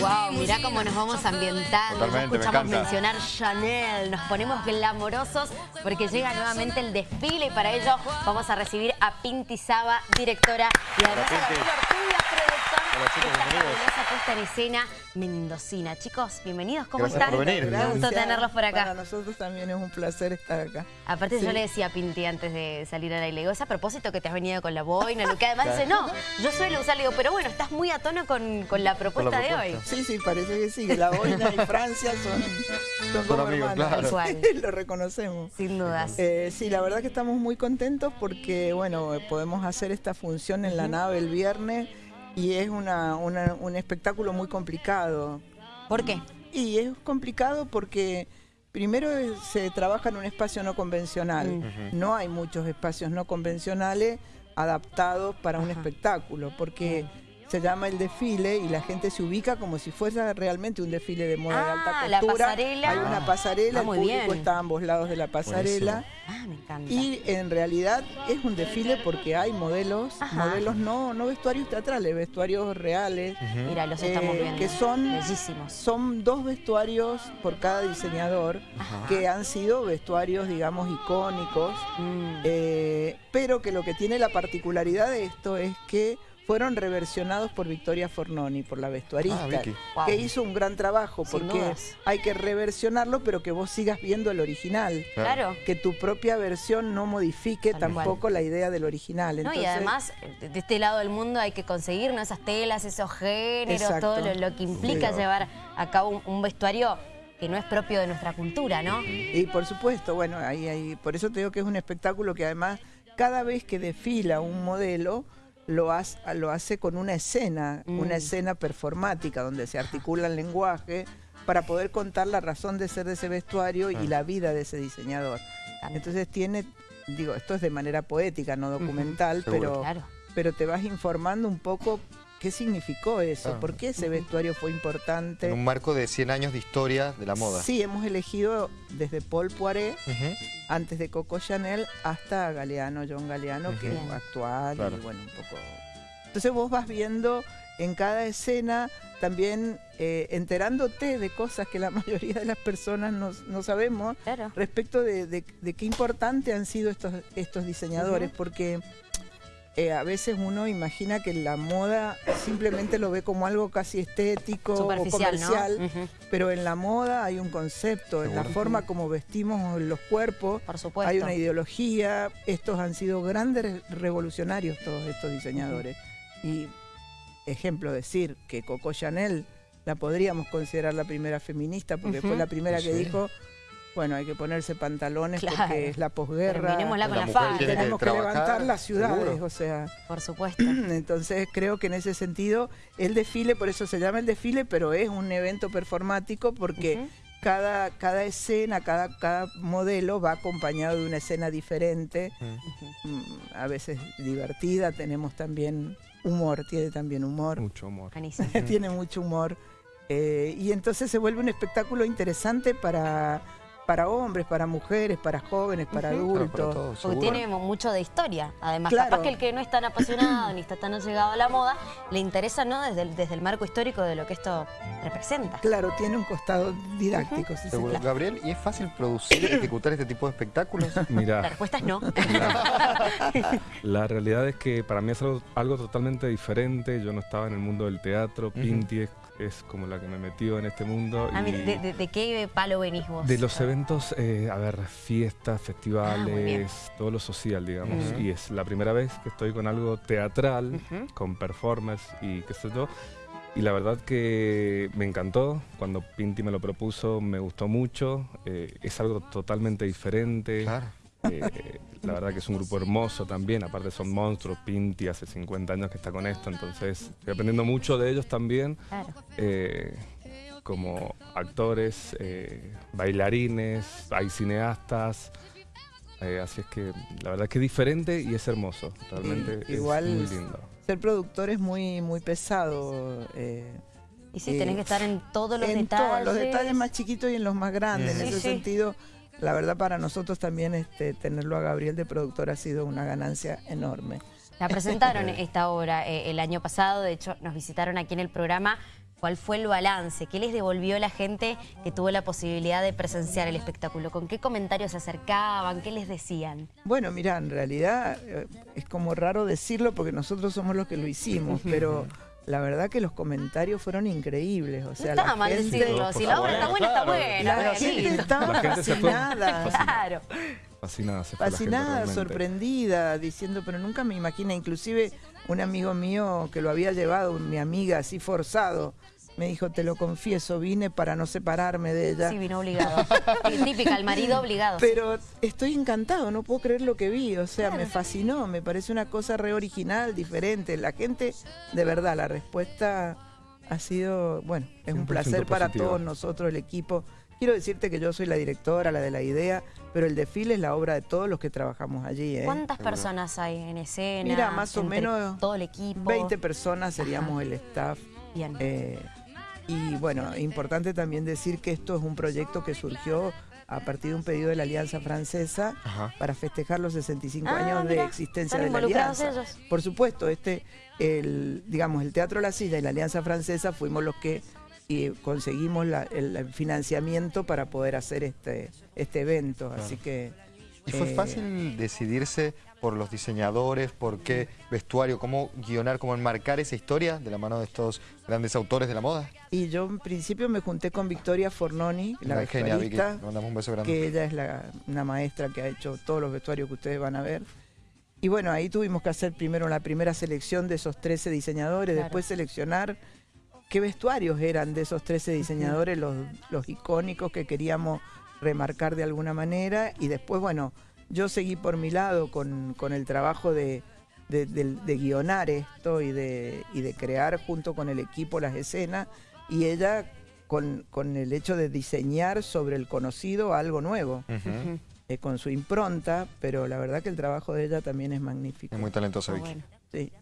Wow, mirá cómo nos vamos ambientando. Ya me escuchamos mencionar Chanel, nos ponemos glamorosos porque llega nuevamente el desfile y para ello vamos a recibir a Pinti Saba, directora, y además a. Gabriel Hola, chicos, bienvenidos. puesta en escena mendocina. Chicos, bienvenidos, ¿cómo Gracias están? por venir. Gustó Gracias. tenerlos por acá. Para nosotros también es un placer estar acá. Aparte Sí. yo le decía a Pinti antes de salir al aire, le digo, es a propósito que te has venido con la boina, lo que además dice, no, yo suelo usar, le digo, pero bueno, estás muy a tono con, con la propuesta de hoy. Sí, sí, parece que sí. La boina y Francia son, son como amigos, hermanos. claro. Lo reconocemos. Sin dudas. Eh, sí, la verdad que estamos muy contentos porque, bueno, podemos hacer esta función en la nave el viernes y es una, una- un espectáculo muy complicado. ¿Por qué? Y es complicado porque primero se trabaja en un espacio no convencional. Mm. No hay muchos espacios no convencionales adaptados para un espectáculo, porque se llama el desfile y la gente se ubica como si fuese realmente un desfile de moda de Ah, alta la costura. pasarela. Hay una pasarela, Ah, el muy público bien. está a ambos lados de la pasarela. Ah, me encanta. Y en realidad es un desfile porque hay modelos, Ajá. modelos no, no vestuarios teatrales, vestuarios reales. Mira, los estamos eh, viendo. que son Bellísimos. son dos vestuarios por cada diseñador Ajá. que han sido vestuarios, digamos, icónicos, Mm. eh, pero que lo que tiene la particularidad de esto es que fueron reversionados por Victoria Fornoni, por la vestuarista, Ah. Wow. que hizo un gran trabajo, porque hay que reversionarlo, pero que vos sigas viendo el original. Claro. Que tu propia versión no modifique Tal cual. tampoco la idea del original. No, y además, de de este lado del mundo hay que conseguir ¿no? esas telas, esos géneros, Exacto. todo lo, lo que implica Sí. llevar a cabo un, un vestuario que no es propio de nuestra cultura, ¿no? Y por supuesto, bueno, ahí, ahí, por eso te digo que es un espectáculo que además cada vez que desfila un modelo lo, hace, lo hace con una escena, Mm. una escena performática donde se articula el lenguaje para poder contar la razón de ser de ese vestuario y la vida de ese diseñador. Entonces tiene, digo, esto es de manera poética, no documental, pero, Claro. pero te vas informando un poco qué significó eso, Claro. por qué ese vestuario fue importante. En un marco de 100 años de historia de la moda. Sí, hemos elegido desde Paul Poiret antes de Coco Chanel hasta Galeano, John Galeano, que es actual Claro. y bueno, un poco. Entonces vos vas viendo en cada escena también eh, enterándote de cosas que la mayoría de las personas no, no sabemos Claro. respecto de, de- de qué importante han sido estos, estos diseñadores, porque eh, a veces uno imagina que la moda simplemente lo ve como algo casi estético o comercial. Pero en la moda hay un concepto, en la forma como vestimos los cuerpos, Por supuesto. hay una ideología. Estos han sido grandes revolucionarios, todos estos diseñadores. Y ejemplo, decir que Coco Chanel la podríamos considerar la primera feminista, porque fue la primera que Sí. dijo, bueno, hay que ponerse pantalones Claro. porque es la posguerra. Terminémosla con La la, que Tenemos que, levantar las ciudades, seguro. o sea, Por supuesto. entonces creo que en ese sentido el desfile, por eso se llama el desfile, pero es un evento performático porque cada, cada escena, cada, cada modelo va acompañado de una escena diferente, Mm. a veces divertida, tenemos también humor, tiene también humor, Mucho. Buenísimo. tiene mucho humor. eh, y entonces se vuelve un espectáculo interesante para, para hombres, para mujeres, para jóvenes, para Ujú. Claro, para adultos. todos, Porque tiene mucho de historia. Además, Claro. capaz que el que no es tan apasionado ni está tan llegado a la moda, le interesa, ¿no? Desde el, desde el marco histórico de lo que esto representa. Claro, tiene un costado didáctico. Seguro. quiere. Gabriel, ¿y es fácil producir y ejecutar este tipo de espectáculos? La Mira, respuesta es no. la realidad es que para mí es algo, algo totalmente diferente. Yo no estaba en el mundo del teatro. Pinti es, es como la que me metió en este mundo. Ah, y mira, ¿de, de- de qué palo venís vos? de los eventos, eh, a ver, fiestas, Ah, festivales, todo lo social, digamos. Y es la primera vez que estoy con algo teatral, con performance y qué sé yo. Y la verdad que me encantó. Cuando Pinti me lo propuso, me gustó mucho. Eh, es algo totalmente diferente. Claro. Eh, la verdad que es un grupo hermoso también, aparte son monstruos, Pinti hace 50 años que está con esto, entonces estoy aprendiendo mucho de ellos también, Claro. eh, como actores, eh, bailarines, hay cineastas, eh, así es que la verdad que es diferente y es hermoso, realmente Y- igual es muy lindo. Ser productor es muy, muy pesado. eh, Y sí, Eh, tenés que estar en todos los en detalles. todos los detalles más chiquitos y en los más grandes. Sí, en ese sí. sentido, la verdad para nosotros también este, tenerlo a Gabriel de productor ha sido una ganancia enorme. La presentaron esta obra eh, el año pasado, de hecho nos visitaron aquí en el programa. ¿Cuál fue el balance? ¿Qué les devolvió la gente que tuvo la posibilidad de presenciar el espectáculo? ¿Con qué comentarios se acercaban? ¿Qué les decían? Bueno, mira, en realidad eh, es como raro decirlo porque nosotros somos los que lo hicimos, pero la verdad que los comentarios fueron increíbles. O sea, no está la mal gente, decirlo. Si la obra está buena, está buena. la gente estaba La gente fue fascinada. Claro. Fascinada, se gente fascinada, realmente. sorprendida, diciendo, pero nunca me imaginé, inclusive un amigo mío que lo había llevado, mi amiga, así forzado, me dijo, te lo confieso, vine para no separarme de ella. Sí, vino obligado. Típica, el marido obligado. Pero estoy encantado, no puedo creer lo que vi, o sea, me fascinó, me parece una cosa re original, diferente. La gente, de verdad, la respuesta ha sido, bueno, es un 100% placer para positiva. todos nosotros, el equipo. Quiero decirte que yo soy la directora, la de la idea, pero el desfile es la obra de todos los que trabajamos allí. ¿eh? ¿Cuántas personas hay en escena? Mira, más o menos Todo el equipo. 20 personas seríamos el staff. Bien. Eh, y bueno, importante también decir que esto es un proyecto que surgió a partir de un pedido de la Alianza Francesa Ajá. para festejar los 65 Ah, años mira, de existencia están de la Alianza. ellos. Por supuesto, este, el, digamos, el Teatro La Silla y la Alianza Francesa fuimos los que eh, conseguimos la- el financiamiento para poder hacer este, este evento. Así que. ¿Y fue eh, fácil decidirse por los diseñadores, por qué vestuario, cómo guionar, cómo enmarcar esa historia de la mano de estos grandes autores de la moda? Y yo en principio me junté con Victoria Fornoni, la Ay, genial, Vicky. mandamos un beso grande. que ella es la- una maestra que ha hecho todos los vestuarios que ustedes van a ver. Y bueno, ahí tuvimos que hacer primero la primera selección de esos 13 diseñadores, Claro. después seleccionar qué vestuarios eran de esos 13 diseñadores, los, los icónicos que queríamos remarcar de alguna manera. Y después, bueno, yo seguí por mi lado con, con el trabajo de, de, de- de guionar esto y de, y de crear junto con el equipo las escenas. Y ella con, con el hecho de diseñar sobre el conocido algo nuevo, eh, con su impronta, pero la verdad que el trabajo de ella también es magnífico. Es muy talentosa, Ah, Vicky. bueno. Sí.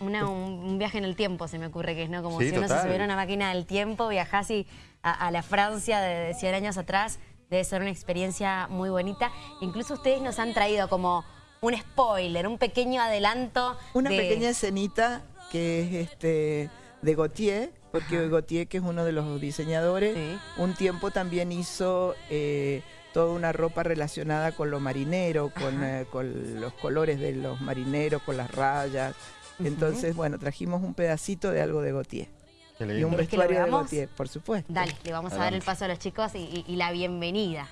Una- un, un viaje en el tiempo se me ocurre que es, ¿no? Como Sí, si uno se subiera a una máquina del tiempo, viajás y a, a la Francia de, de 100 años atrás, debe ser una experiencia muy bonita. Incluso ustedes nos han traído como un spoiler, un pequeño adelanto. Una de- pequeña escenita que es este de Gautier, porque Gautier, que es uno de los diseñadores, Sí. un tiempo también hizo eh, toda una ropa relacionada con lo marinero, con, eh, con los colores de los marineros, con las rayas. Entonces, bueno, trajimos un pedacito de algo de Gautier. Y un ¿Querés que lo vestuario de? Gautier, por supuesto. Dale, le vamos a dar el paso a los chicos y, y- y la bienvenida.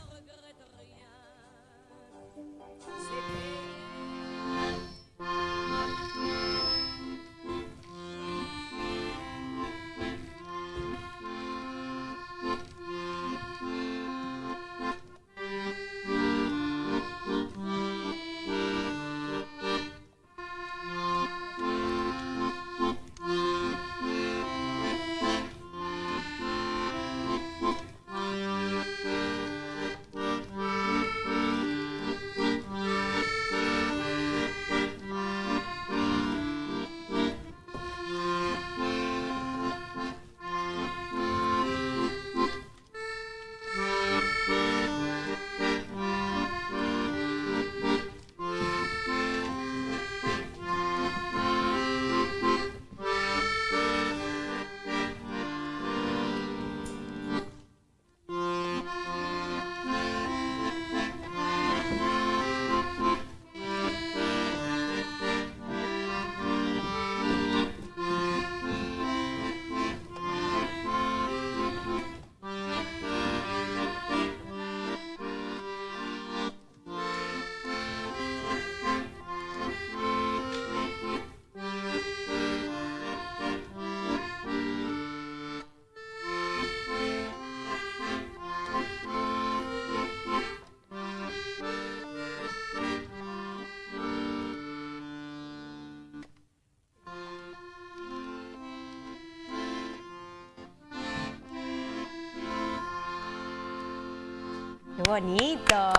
Bonito!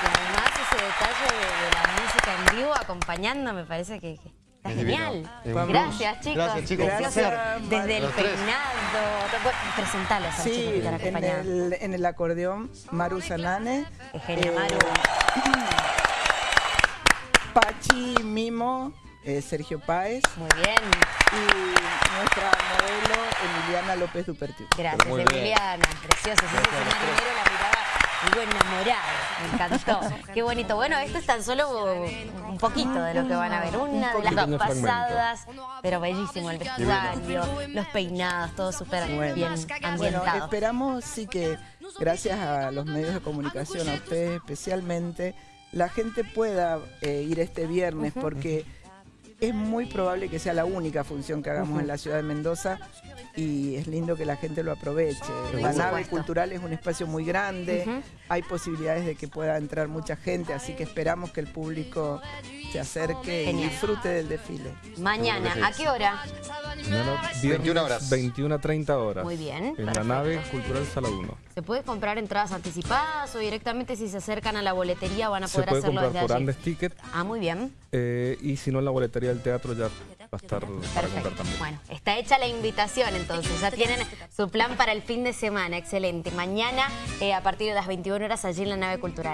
Y además ese detalle de, de la música en vivo acompañando me parece que, que está Es genial. Gracias, chicos. Gracias, chicos. Desde el peinado. Presentalos a los chicos Sí, que están en el, en el acordeón, Maru Sanane. Qué genia, Maru. Pachi, Mimo, eh, Sergio Páez Muy bien. y nuestra modelo Emiliana López Dupertiu. Gracias. Emiliana. Preciosa. Ese muy enamorada. Me encantó. Qué bonito. Bueno, esto es tan solo un poquito de lo que van a ver. Una de las pasadas, pero bellísimo. El vestuario, los peinados, todo súper Bueno. bien Bueno, ambientado. esperamos sí que gracias a los medios de comunicación, a ustedes especialmente, la gente pueda eh, ir este viernes porque es muy probable que sea la única función que hagamos en la ciudad de Mendoza y es lindo que la gente lo aproveche. La Por nave cultural es un espacio muy grande, hay posibilidades de que pueda entrar mucha gente, así que esperamos que el público se acerque Genial. y disfrute del desfile. Mañana, ¿a qué hora? Mañana, 21 horas. 21 a 30 horas. Muy bien, En perfecto. la nave Cultural Sala 1. ¿Se puede comprar entradas anticipadas o directamente si se acercan a la boletería van a Se poder puede hacerlo comprar desde por allí? Andes Ticket Ah, muy bien. eh, y si no en la boletería del teatro ya va a estar para comprar también. Bueno, está hecha la invitación entonces. Ya tienen su plan para el fin de semana. Excelente. Mañana eh, a partir de las 21 horas allí en la nave cultural.